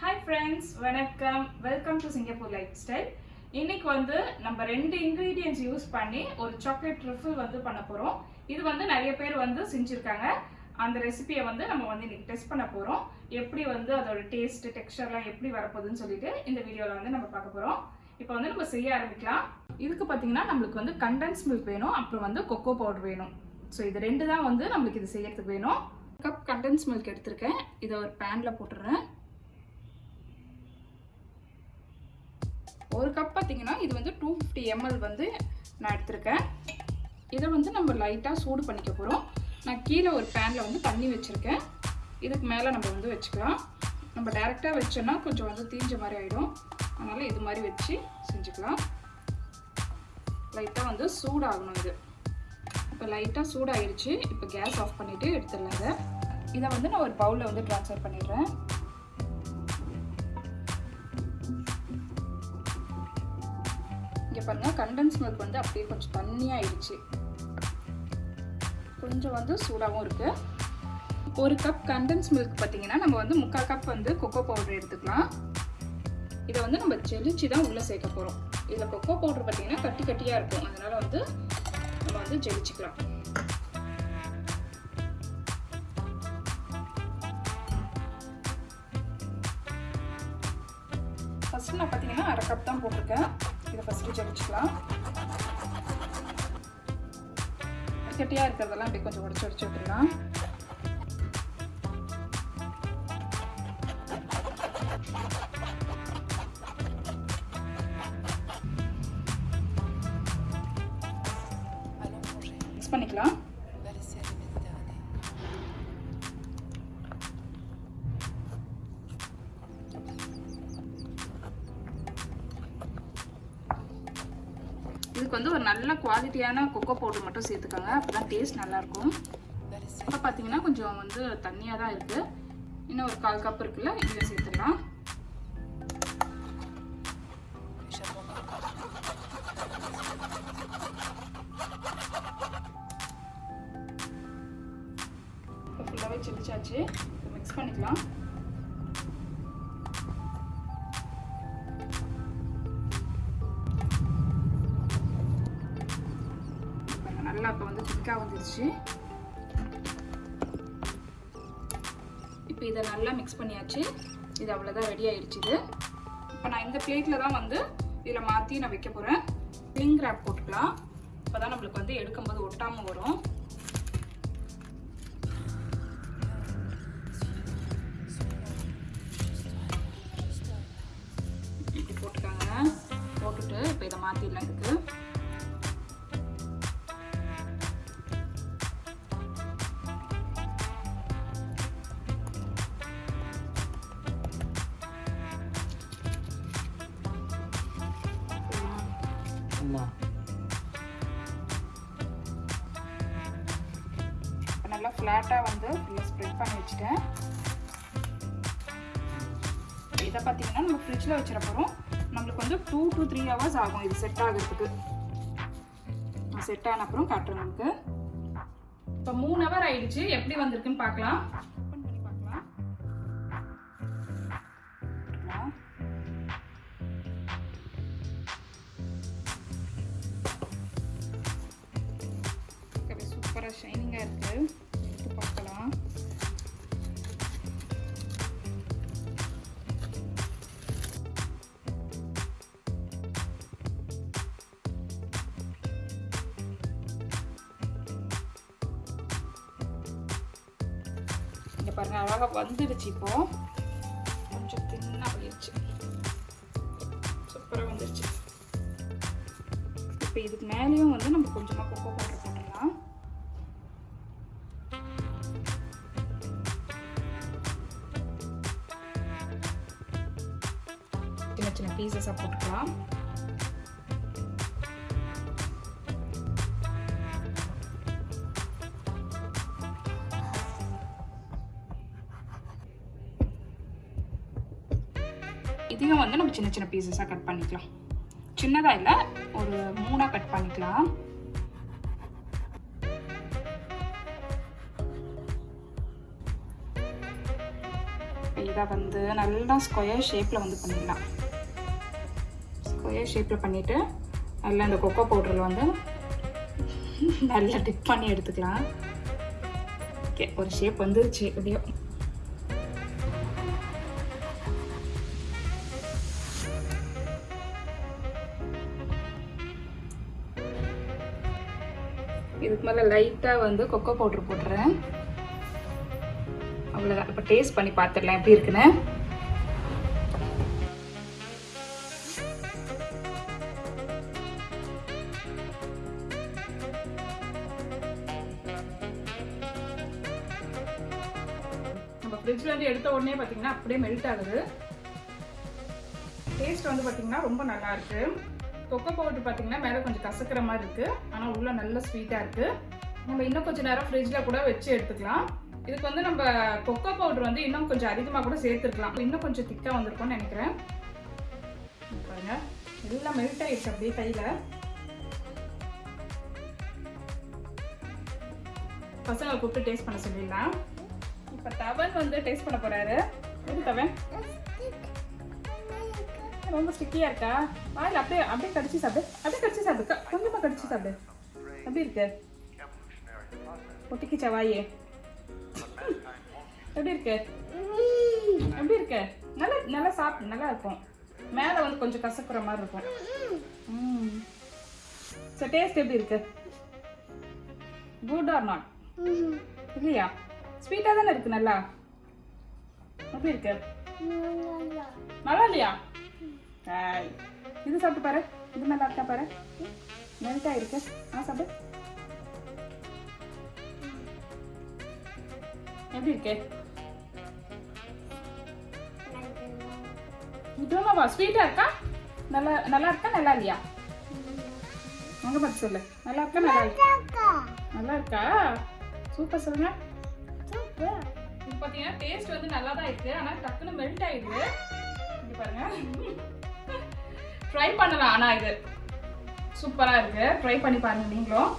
Hi friends வணக்கம். Welcome to Singapore lifestyle இன்னைக்கு வந்து நம்ம ரெண்டு இன்க்ரீடியன்ஸ் யூஸ் பண்ணி ஒரு சாக்லேட் ட்ரிஃபிள் வந்து பண்ண போகிறோம் இது வந்து நிறைய பேர் வந்து செஞ்சுருக்காங்க. அந்த ரெசிபியை வந்து நம்ம வந்து இன்னைக்கு டெஸ்ட் பண்ண போகிறோம் எப்படி வந்து அதோட டேஸ்ட் டெக்ஸ்டர்லாம் எப்படி வரப்போகுதுன்னு சொல்லிட்டு இந்த வீடியோவில் வந்து நம்ம பார்க்க போகிறோம் இப்போ வந்து நம்ம செய்ய ஆரம்பிக்கலாம். இதுக்கு பார்த்தீங்கன்னா நம்மளுக்கு வந்து கண்டென்ஸ் மில்க் வேணும். அப்புறம் வந்து கொக்கோ பவுடர் வேணும். ஸோ இது ரெண்டு தான் வந்து நம்மளுக்கு இது செய்யறதுக்கு வேணும். கப் கண்டென்ஸ் மில்க் எடுத்திருக்கேன். இதை ஒரு பேனில் போட்டுடுறேன். ஒரு கப் பார்த்தீங்கன்னா இது வந்து டூ ஃபிஃப்டி எம்எல் வந்து நான் எடுத்திருக்கேன். இதை வந்து நம்ம லைட்டாக சூடு பண்ணிக்க போகிறோம் நான் கீழே ஒரு பேனில் வந்து தண்ணி வச்சுருக்கேன். இதுக்கு மேலே நம்ம வந்து வச்சுக்கலாம். நம்ம டைரெக்டாக வச்சோன்னா கொஞ்சம் வந்து தீஞ்ச மாதிரி ஆகிடும் அதனால் இது மாதிரி வச்சு செஞ்சுக்கலாம். லைட்டாக வந்து சூடாகணும் இது. இப்போ லைட்டாக சூடாகிடுச்சு இப்போ கேஸ் ஆஃப் பண்ணிவிட்டு எடுத்துடலாம் இதை. இதை வந்து நான் ஒரு பவுலில் வந்து ட்ரான்ஸ்ஃபர் பண்ணிடுறேன். பாருங்கள் கண்டன்ஸ் மில்க் வந்து அப்படியே கொஞ்சம் தண்ணியாகிடுச்சு கொஞ்சம் வந்து சூடாகவும் இருக்குது ஒரு கப் கண்டன்ஸ் மில்க் பார்த்தீங்கன்னா நம்ம வந்து முக்கால் கப் வந்து கொக்கோ பவுடர் எடுத்துக்கலாம். இதை வந்து நம்ம ஜெலிச்சு தான் உள்ளே சேர்க்க போகிறோம் இதில் கொக்கோ பவுடர் பார்த்தீங்கன்னா கட்டி கட்டியாக இருக்கும். அதனால் வந்து நம்ம வந்து ஜெலிச்சுக்கலாம் ஃபஸ்ட்டு நான் பார்த்தீங்கன்னா அரை கப் தான் போட்டிருக்கேன். இதை ஃபஸ்ட்டு ஜெலிச்சுக்கலாம் கட்டியாக இருக்கிறதெல்லாம் அப்படியே கொஞ்சம் உடச்சி உடச்சி விட்டுடலாம். பண்ணிக்கலாம். இதுக்கு வந்து ஒரு நல்ல குவாலிட்டியான கொக்கோ பவுடர் மட்டும் சேர்த்துக்கோங்க. அப்போ தான் டேஸ்ட் நல்லாயிருக்கும். இப்போ பார்த்தீங்கன்னா கொஞ்சம் வந்து தண்ணியாக தான் இருக்குது இன்னும் ஒரு கால் கப் இருக்குல்ல இதை சேர்த்துடலாம். இப்போ ஃபுல்லாகவே சில்லிச்சாச்சு மிக்ஸ் பண்ணிக்கலாம். நல்லா இப்போ வந்து திக்காக வந்துருச்சு. இப்போ இதை நல்லா மிக்ஸ் பண்ணியாச்சு. இது அவ்வளோதான் ரெடி ஆயிடுச்சு இது. இப்போ நான் இந்த பிளேட்டில் தான் வந்து இதில் மாற்றி நான் வைக்க போகிறேன் ஸ்லிங் ரேப் போட்டுக்கலாம். இப்போ தான் நம்மளுக்கு வந்து எடுக்கும்போது ஒட்டாமல் வரும். இப்படி போட்டுக்காங்க. போட்டுட்டு இப்போ இதை மாற்றிடலாம் இதுக்கு. நல்லா ஃப்ளாட்டாக வந்து ஸ்ப்ரெட் பண்ணி வச்சுட்டேன். இதை பார்த்தீங்கன்னா நம்ம ஃப்ரிட்ஜில் வச்சிட போகிறோம் நம்மளுக்கு வந்து டூ டு த்ரீ ஹவர்ஸ் ஆகும். இது செட் ஆகிறதுக்கு. செட் ஆன அப்புறம் காட்டுறேன் நமக்கு இப்போ மூணு ஹவர் ஆயிடுச்சு. எப்படி வந்திருக்குன்னு பார்க்கலாம். பார்க்கலாம். இங்கே பாருங்கள் அழகாக வந்துடுச்சு இப்போ. கொஞ்சம் தின்னாக போயிடுச்சு சூப்பராக வந்துடுச்சு. இப்போ இதுக்கு மேலேயும் வந்து நம்ம கொஞ்சமாக கொக்கோ பீசஸாக போட்டுக்கலாம் இதையும் வந்து நம்ம சின்ன சின்ன பீசஸாக கட் பண்ணிக்கலாம். சின்னதாக இல்லை ஒரு மூணாக கட் பண்ணிக்கலாம். இதை வந்து நல்லா ஸ்கொயர் ஷேப்பில் வந்து பண்ணிடலாம். ஸ்கொயர் ஷேப்பில் பண்ணிவிட்டு நல்லா இந்த கொக்கோ பவுடரில் வந்து நல்லா டிப் பண்ணி எடுத்துக்கலாம். ஓகே ஒரு ஷேப் வந்துருச்சு எப்படியோ. இதுக்கு மேலே லைட்டாக வந்து கொக்கோ பவுடர் போட்டுறேன். அவ்வளோதான் இப்போ டேஸ்ட் பண்ணி பார்த்துடலாம் எப்படி இருக்குன்னு. நம்ம இருந்து எடுத்த உடனே பார்த்தீங்கன்னா அப்படியே மெல்ட் ஆகுது. டேஸ்ட் வந்து பார்த்தீங்கன்னா ரொம்ப நல்லாயிருக்கு கொக்கோ பவுடர் பார்த்தீங்கன்னா மேலே கொஞ்சம் கசக்கிற மாதிரி இருக்குது ஆனால் உள்ளே நல்ல ஸ்வீட்டாக இருக்குது நம்ம இன்னும் கொஞ்சம் நேரம் ஃப்ரிட்ஜில் கூட வச்சு எடுத்துக்கலாம். இதுக்கு வந்து நம்ம கொக்கோ பவுடர் வந்து இன்னும் கொஞ்சம் அதிகமாக கூட சேர்த்துருக்கலாம். இன்னும் கொஞ்சம் திக்காக வந்திருக்கும்னு நினைக்கிறேன். பாருங்க. எல்லாம் மெல்ட் ஆகிடுச்சு அப்படியே கையில். பசங்களை கூப்பிட்டு டேஸ்ட் பண்ண சொல்லிடலாம். இப்போ தவன் வந்து டேஸ்ட் பண்ண போறாரு. எது தவன்? ரொம்ப ஸ்டிக்கியா இருக்கா? வாயில் அப்படியே அப்படியே கடிச்சு சாப்பிடு. அப்படியே கடிச்சு சாப்பிடு. க- கொஞ்சமா கடிச்சு சாப்பிடு. எப்படி இருக்கு? ஒட்டிக்கிச்சா வாயே? எப்படி இருக்கு? எப்படி இருக்கு? நல்லா நல்லா சாப்பிடு நல்லா இருக்கும். மேலே வந்து கொஞ்சம் கசக்குற மாதிரி இருக்கும். சரி டேஸ்ட் எப்படி இருக்கு? குட் ஆர் நாட் இல்லையா? ஸ்வீட்டாக தானே இருக்கு நல்லா? எப்படி இருக்கு? நல்லா. இல்லையா இது சாப்பிட்டு பாரு. இது நல்லா இருக்கா பாரு. மெல்ட் ஆயிருக்கு. ஆ சாப்பிடு. எப்படி இருக்கு? இதுமாவா ஸ்வீட்டா இருக்கா? நல்லா நல்லா இருக்கா நல்லா இல்லையா? அங்க பார்த்து சொல்லு. நல்லா இருக்கா நல்லா இருக்கா? நல்லா இருக்கா? சூப்பர் சொல்லுங்க. இப்போ பாத்தீங்கன்னா டேஸ்ட் வந்து நல்லா தான் இருக்கு. ஆனா டக்குன்னு மெல்ட் ஆயிடுது. இங்க பாருங்க. ட்ரை பண்ணலாம். ஆனா இது சூப்பரா இருக்கு. ட்ரை பண்ணி பாருங்க நீங்களும்.